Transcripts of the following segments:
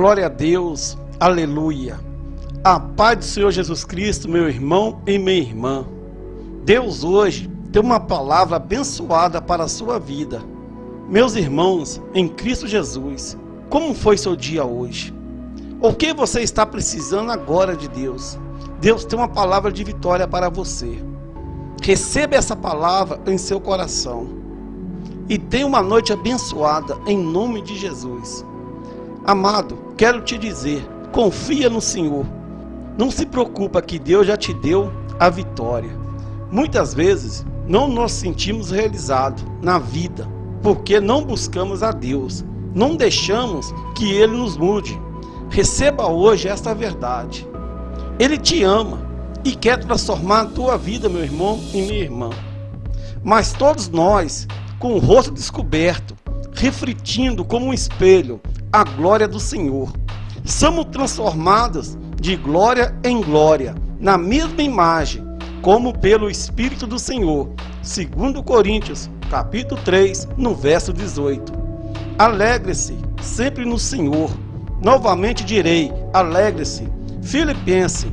Glória a Deus, aleluia. A paz do Senhor Jesus Cristo, meu irmão e minha irmã. Deus hoje tem uma palavra abençoada para a sua vida. Meus irmãos, em Cristo Jesus, como foi seu dia hoje? O que você está precisando agora de Deus? Deus tem uma palavra de vitória para você. Receba essa palavra em seu coração. E tenha uma noite abençoada em nome de Jesus. Amado, quero te dizer, confia no Senhor. Não se preocupa que Deus já te deu a vitória. Muitas vezes não nos sentimos realizados na vida porque não buscamos a Deus. Não deixamos que Ele nos mude. Receba hoje esta verdade. Ele te ama e quer transformar a tua vida, meu irmão e minha irmã. Mas todos nós, com o rosto descoberto, refletindo como um espelho a glória do Senhor. Somos transformados de glória em glória, na mesma imagem, como pelo Espírito do Senhor. Segundo Coríntios, capítulo 3, no verso 18. Alegre-se sempre no Senhor. Novamente direi, alegre-se. Filipenses,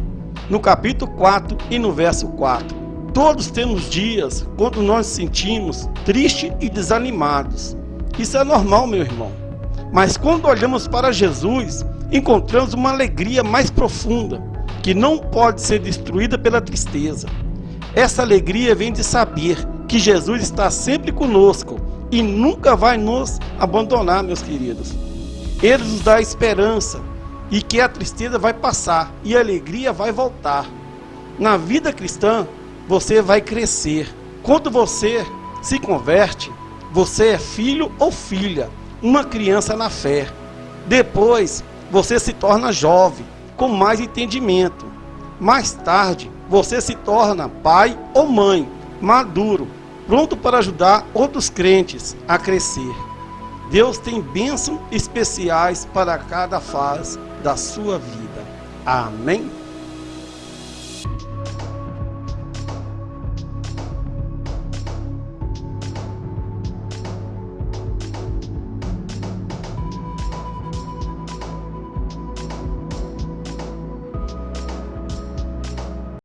no capítulo 4 e no verso 4. Todos temos dias quando nós nos sentimos tristes e desanimados. Isso é normal, meu irmão. Mas quando olhamos para Jesus, encontramos uma alegria mais profunda, que não pode ser destruída pela tristeza. Essa alegria vem de saber que Jesus está sempre conosco e nunca vai nos abandonar, meus queridos. Ele nos dá esperança e que a tristeza vai passar e a alegria vai voltar. Na vida cristã, você vai crescer. Quando você se converte, você é filho ou filha uma criança na fé. Depois, você se torna jovem, com mais entendimento. Mais tarde, você se torna pai ou mãe, maduro, pronto para ajudar outros crentes a crescer. Deus tem bênçãos especiais para cada fase da sua vida. Amém?